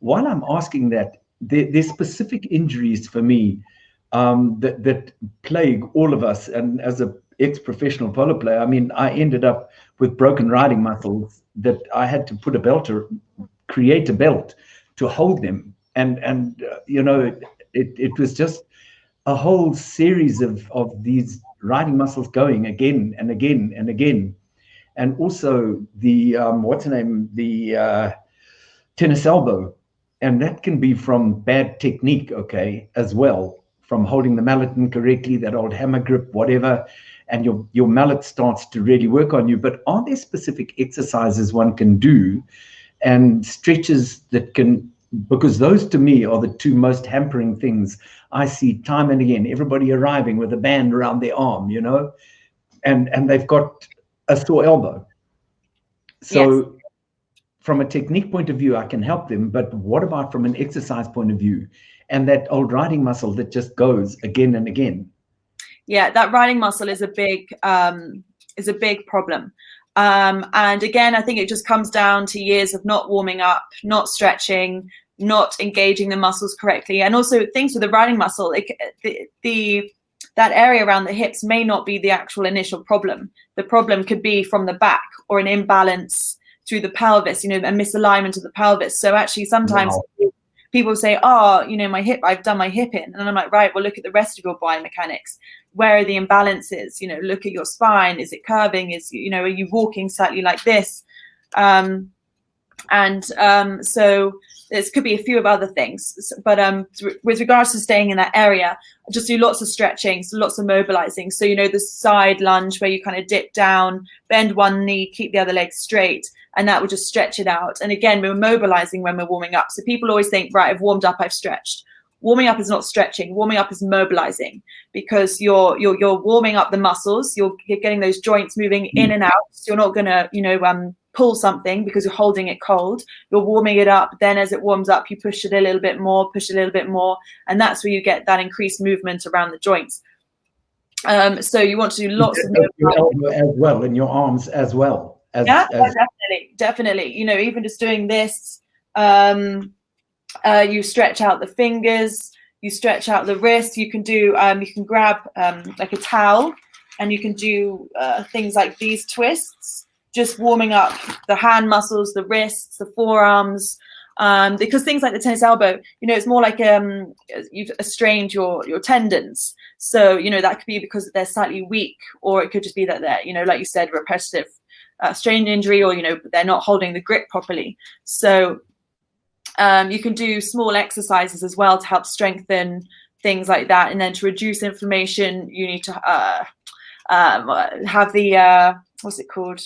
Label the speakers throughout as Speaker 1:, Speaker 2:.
Speaker 1: while I'm asking that, there, there's specific injuries for me um, that, that plague all of us. And as a ex-professional polo player, I mean, I ended up with broken riding muscles that I had to put a belt or create a belt to hold them. And, and uh, you know, it, it was just a whole series of, of these riding muscles going again and again and again. And also the, um, what's the name, the uh, tennis elbow. And that can be from bad technique, okay, as well, from holding the mallet incorrectly, that old hammer grip, whatever, and your, your mallet starts to really work on you. But are there specific exercises one can do and stretches that can because those to me are the two most hampering things I see time and again. Everybody arriving with a band around their arm, you know, and and they've got a sore elbow. So, yes. From a technique point of view, I can help them. But what about from an exercise point of view, and that old riding muscle that just goes again and again?
Speaker 2: Yeah, that riding muscle is a big um, is a big problem. Um, and again, I think it just comes down to years of not warming up, not stretching, not engaging the muscles correctly. And also things with the riding muscle, it, the, the that area around the hips may not be the actual initial problem. The problem could be from the back or an imbalance through the pelvis, you know, a misalignment of the pelvis. So actually sometimes wow. people say, oh, you know, my hip, I've done my hip in. And I'm like, right, well, look at the rest of your biomechanics where are the imbalances? You know, look at your spine. Is it curving? Is, you know, are you walking slightly like this? Um, and um, so this could be a few of other things. But um, with regards to staying in that area, just do lots of stretching, so lots of mobilizing. So, you know, the side lunge where you kind of dip down, bend one knee, keep the other leg straight, and that will just stretch it out. And again, we're mobilizing when we're warming up. So people always think, right, I've warmed up, I've stretched warming up is not stretching warming up is mobilizing because you're you're you're warming up the muscles you're, you're getting those joints moving mm. in and out so you're not going to you know um pull something because you're holding it cold you're warming it up then as it warms up you push it a little bit more push it a little bit more and that's where you get that increased movement around the joints. Um so you want to do lots of
Speaker 1: as well in your arms as well
Speaker 2: as, yeah as... definitely definitely. You know even just doing this um uh, you stretch out the fingers, you stretch out the wrist. You can do, um, you can grab um, like a towel and you can do uh, things like these twists, just warming up the hand muscles, the wrists, the forearms, um, because things like the tennis elbow, you know, it's more like um, you've strained your your tendons. So you know that could be because they're slightly weak, or it could just be that they're, you know, like you said, repetitive uh, strain injury, or you know, they're not holding the grip properly. So um, you can do small exercises as well to help strengthen things like that. And then to reduce inflammation, you need to uh, um, have the, uh, what's it called?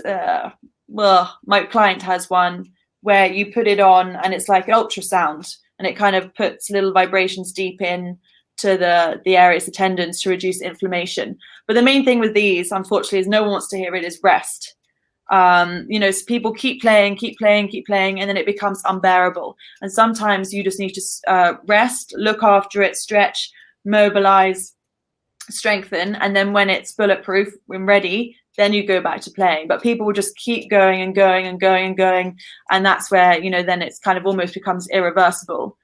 Speaker 2: Uh, well, my client has one where you put it on and it's like an ultrasound and it kind of puts little vibrations deep in to the the areas, the tendons to reduce inflammation. But the main thing with these, unfortunately, is no one wants to hear it is rest um, you know, so people keep playing, keep playing, keep playing, and then it becomes unbearable. And sometimes you just need to uh, rest, look after it, stretch, mobilize, strengthen, and then when it's bulletproof, when ready, then you go back to playing. But people will just keep going and going and going and going, and that's where you know then it's kind of almost becomes irreversible.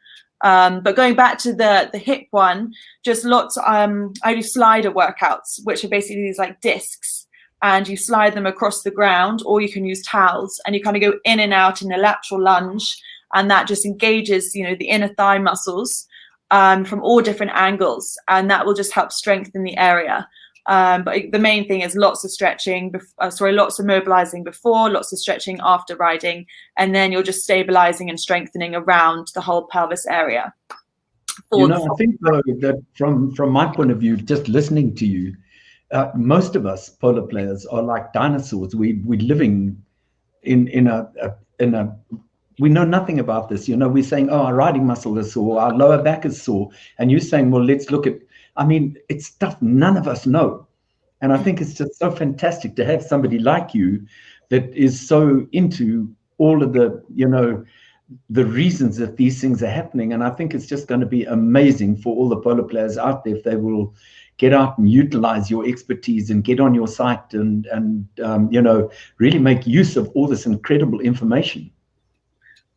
Speaker 2: Um, but going back to the the hip one, just lots. Um, I do slider workouts, which are basically these like discs and you slide them across the ground or you can use towels and you kind of go in and out in a lateral lunge and that just engages you know the inner thigh muscles um, from all different angles and that will just help strengthen the area um, but the main thing is lots of stretching uh, sorry lots of mobilizing before lots of stretching after riding and then you're just stabilizing and strengthening around the whole pelvis area
Speaker 1: you know i think though that from from my point of view just listening to you uh, most of us polo players are like dinosaurs. We we're living in in a, a, in a we know nothing about this. You know, we're saying, oh, our riding muscle is sore, our lower back is sore, and you're saying, well, let's look at. I mean, it's stuff none of us know, and I think it's just so fantastic to have somebody like you that is so into all of the you know the reasons that these things are happening. And i think it's just going to be amazing for all the polo players out there if they will get out and utilize your expertise and get on your site and and um, you know really make use of all this incredible information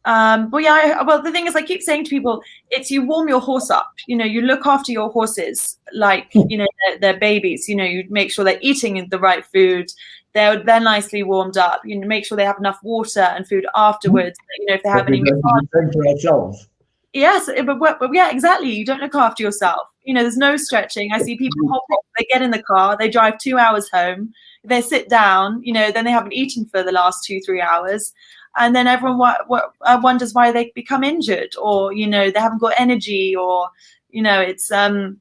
Speaker 2: Um, but yeah, I, well, the thing is, I keep saying to people, it's you warm your horse up. You know, you look after your horses like
Speaker 1: Hmm.
Speaker 2: you know they're, they're babies. You know, you make sure they're eating the right food. They're they're nicely warmed up. You know, make sure they have enough water and food afterwards. You know, if they have
Speaker 1: But
Speaker 2: any
Speaker 1: don't do the same for ourselves.
Speaker 2: Yes, eh, but, but, but yeah, exactly. You don't look after yourself. You know, there's no stretching. I see people hop off, they get in the car, they drive two hours home, they sit down, you know, then they haven't eaten for the last two, three hours. And then everyone uh, wonders why they become injured or, you know, they haven't got energy or, you know, it's, um,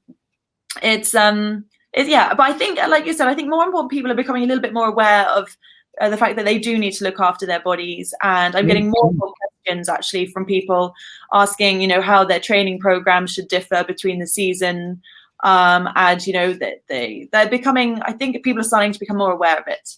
Speaker 2: it's, um, it's, yeah. But I think, like you said, I think more important people are becoming a little bit more aware of uh, the fact that they do need to look after their bodies. And I'm getting more and more questions actually from people asking, you know, how their training programs should differ between the season. Um, and you know that they they're becoming. I think people are starting to become more aware of it.